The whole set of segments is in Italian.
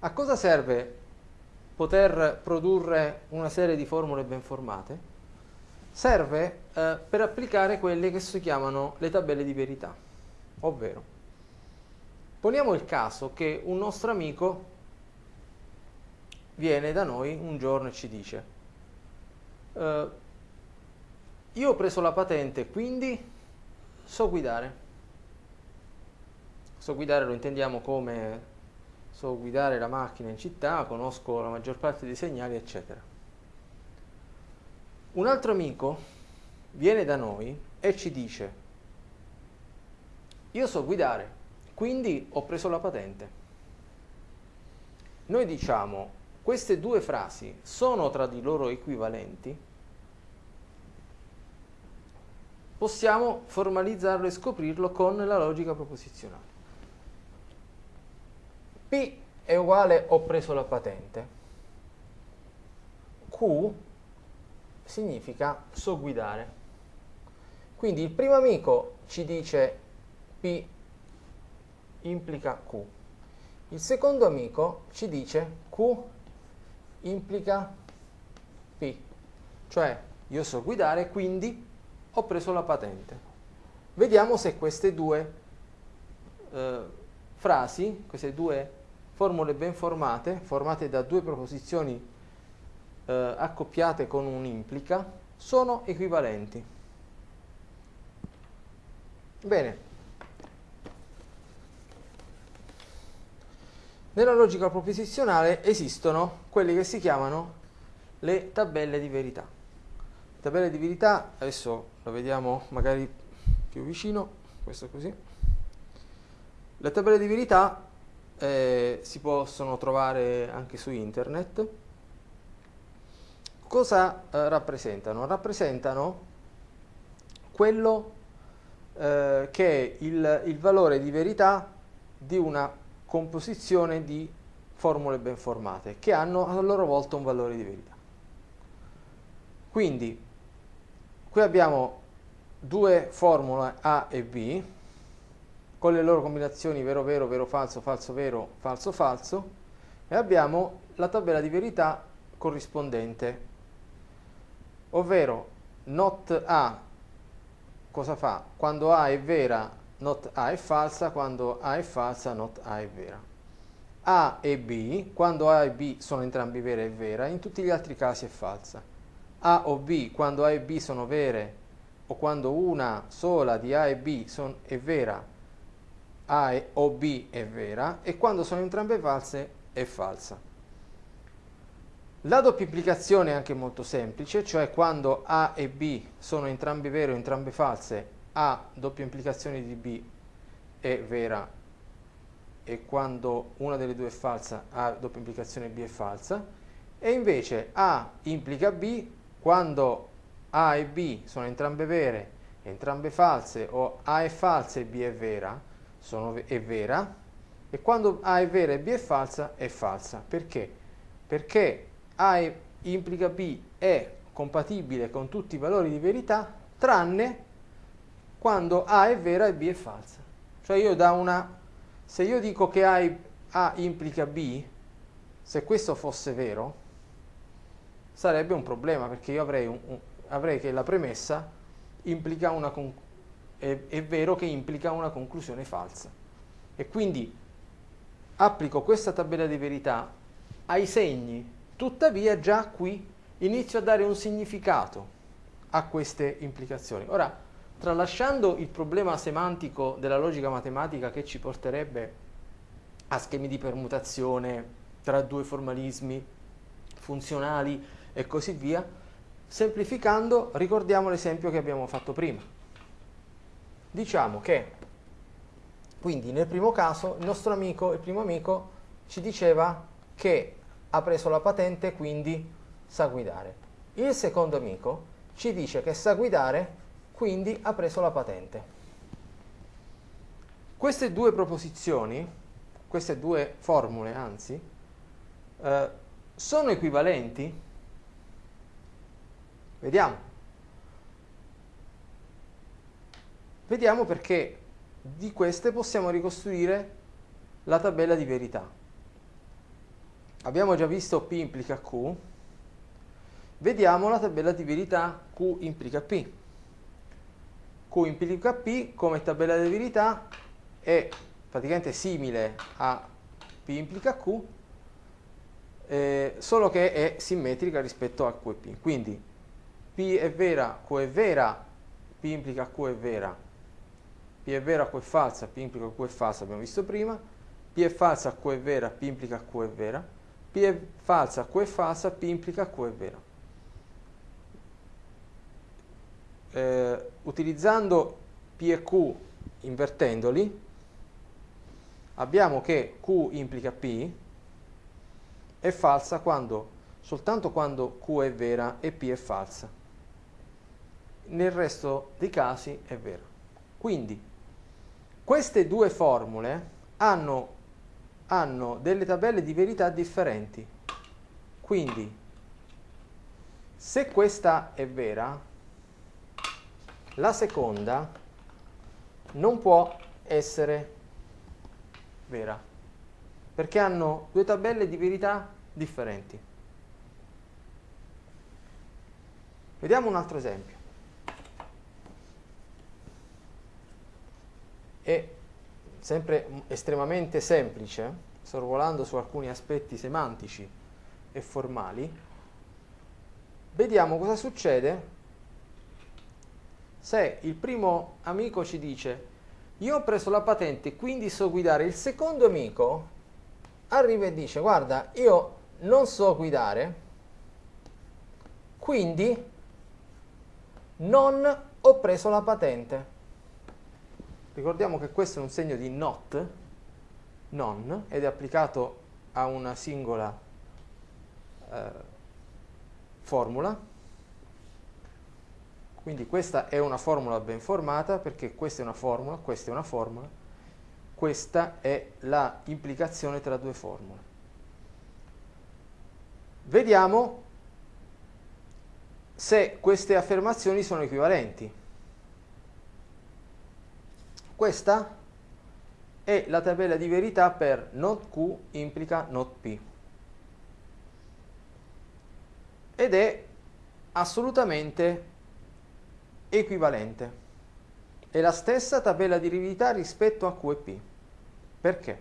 A cosa serve poter produrre una serie di formule ben formate? Serve eh, per applicare quelle che si chiamano le tabelle di verità, ovvero poniamo il caso che un nostro amico viene da noi un giorno e ci dice eh, io ho preso la patente quindi so guidare so guidare lo intendiamo come so guidare la macchina in città, conosco la maggior parte dei segnali, eccetera. Un altro amico viene da noi e ci dice, io so guidare, quindi ho preso la patente. Noi diciamo, queste due frasi sono tra di loro equivalenti? Possiamo formalizzarlo e scoprirlo con la logica proposizionale. P è uguale ho preso la patente. Q significa so guidare. Quindi il primo amico ci dice P implica Q. Il secondo amico ci dice Q implica P. Cioè io so guidare, quindi ho preso la patente. Vediamo se queste due eh, frasi, queste due formule ben formate, formate da due proposizioni eh, accoppiate con un implica, sono equivalenti. Bene. Nella logica proposizionale esistono quelle che si chiamano le tabelle di verità. Le tabelle di verità, adesso lo vediamo magari più vicino, questo così. Le tabelle di verità eh, si possono trovare anche su internet. Cosa eh, rappresentano? Rappresentano quello eh, che è il, il valore di verità di una composizione di formule ben formate che hanno a loro volta un valore di verità. Quindi qui abbiamo due formule A e B con le loro combinazioni vero vero, vero falso, falso vero, falso falso e abbiamo la tabella di verità corrispondente ovvero not A cosa fa? Quando A è vera not A è falsa, quando A è falsa not A è vera. A e B, quando A e B sono entrambi vere è vera, in tutti gli altri casi è falsa. A o B, quando A e B sono vere o quando una sola di A e B son, è vera, a o B è vera e quando sono entrambe false è falsa. La doppia implicazione è anche molto semplice, cioè quando A e B sono entrambe vere o entrambe false, A doppia implicazione di B è vera. E quando una delle due è falsa, A doppia implicazione B è falsa, e invece A implica B quando A e B sono entrambe vere, entrambe false o A è falsa e B è vera, sono, è vera e quando A è vera e B è falsa, è falsa. Perché? Perché A implica B è compatibile con tutti i valori di verità, tranne quando A è vera e B è falsa. Cioè io da una, se io dico che A, A implica B, se questo fosse vero, sarebbe un problema, perché io avrei, un, un, avrei che la premessa implica una conclusione è, è vero che implica una conclusione falsa. E quindi applico questa tabella di verità ai segni, tuttavia già qui inizio a dare un significato a queste implicazioni. Ora, tralasciando il problema semantico della logica matematica che ci porterebbe a schemi di permutazione tra due formalismi funzionali e così via, semplificando ricordiamo l'esempio che abbiamo fatto prima diciamo che quindi nel primo caso il nostro amico, il primo amico ci diceva che ha preso la patente quindi sa guidare. Il secondo amico ci dice che sa guidare quindi ha preso la patente. Queste due proposizioni, queste due formule anzi, eh, sono equivalenti? Vediamo. Vediamo perché di queste possiamo ricostruire la tabella di verità. abbiamo già visto P implica Q, vediamo la tabella di verità Q implica P. Q implica P come tabella di verità è praticamente simile a P implica Q, eh, solo che è simmetrica rispetto a Q e P. Quindi P è vera, Q è vera, P implica Q è vera, P è vera, Q è falsa, P implica Q è falsa, abbiamo visto prima, P è falsa, Q è vera, P implica Q è vera, P è falsa, Q è falsa, P implica Q è vera. Eh, utilizzando P e Q invertendoli, abbiamo che Q implica P è falsa quando, soltanto quando Q è vera e P è falsa. Nel resto dei casi è vero. Quindi queste due formule hanno, hanno delle tabelle di verità differenti. Quindi se questa è vera, la seconda non può essere vera, perché hanno due tabelle di verità differenti. Vediamo un altro esempio. È sempre estremamente semplice, sorvolando su alcuni aspetti semantici e formali. Vediamo cosa succede se il primo amico ci dice io ho preso la patente quindi so guidare, il secondo amico arriva e dice guarda io non so guidare quindi non ho preso la patente. Ricordiamo che questo è un segno di not, non, ed è applicato a una singola eh, formula. Quindi questa è una formula ben formata perché questa è una formula, questa è una formula, questa è la implicazione tra due formule. Vediamo se queste affermazioni sono equivalenti. Questa è la tabella di verità per not Q implica not P. Ed è assolutamente equivalente. È la stessa tabella di verità rispetto a Q e P. Perché?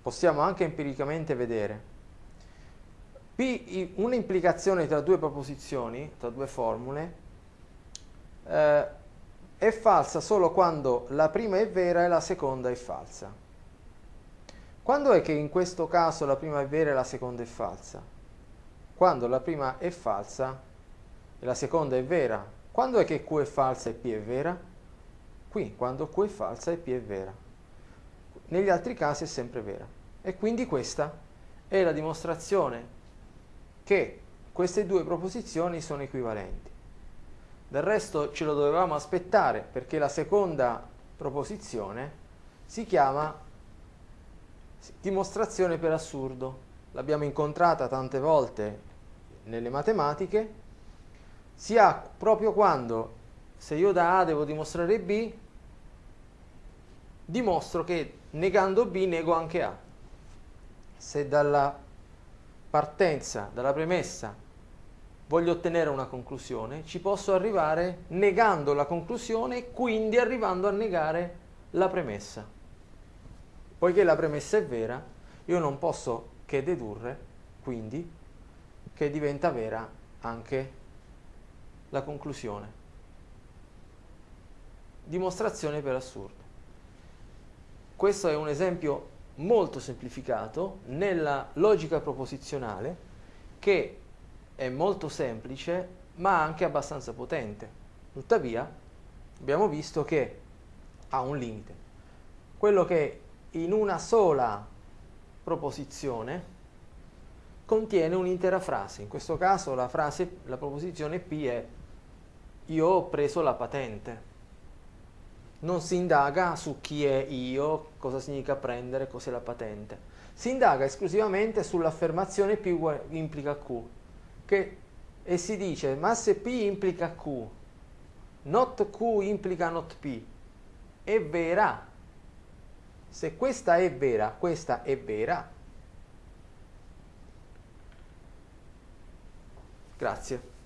Possiamo anche empiricamente vedere. P, un'implicazione tra due proposizioni, tra due formule, eh, è falsa solo quando la prima è vera e la seconda è falsa. Quando è che in questo caso la prima è vera e la seconda è falsa? Quando la prima è falsa e la seconda è vera, quando è che Q è falsa e P è vera? Qui, quando Q è falsa e P è vera. Negli altri casi è sempre vera. E quindi questa è la dimostrazione che queste due proposizioni sono equivalenti. Del resto ce lo dovevamo aspettare perché la seconda proposizione si chiama dimostrazione per assurdo. L'abbiamo incontrata tante volte nelle matematiche si ha proprio quando se io da A devo dimostrare B, dimostro che negando B nego anche A. Se dalla partenza, dalla premessa, voglio ottenere una conclusione, ci posso arrivare negando la conclusione e quindi arrivando a negare la premessa. Poiché la premessa è vera, io non posso che dedurre, quindi, che diventa vera anche la conclusione. Dimostrazione per assurdo. Questo è un esempio molto semplificato nella logica proposizionale che è molto semplice ma anche abbastanza potente. Tuttavia abbiamo visto che ha un limite. Quello che in una sola proposizione contiene un'intera frase. In questo caso la frase, la proposizione P è io ho preso la patente. Non si indaga su chi è io, cosa significa prendere, cos'è la patente. Si indaga esclusivamente sull'affermazione P implica Q, che, e si dice ma se P implica Q, not Q implica not P, è vera. Se questa è vera, questa è vera. Grazie.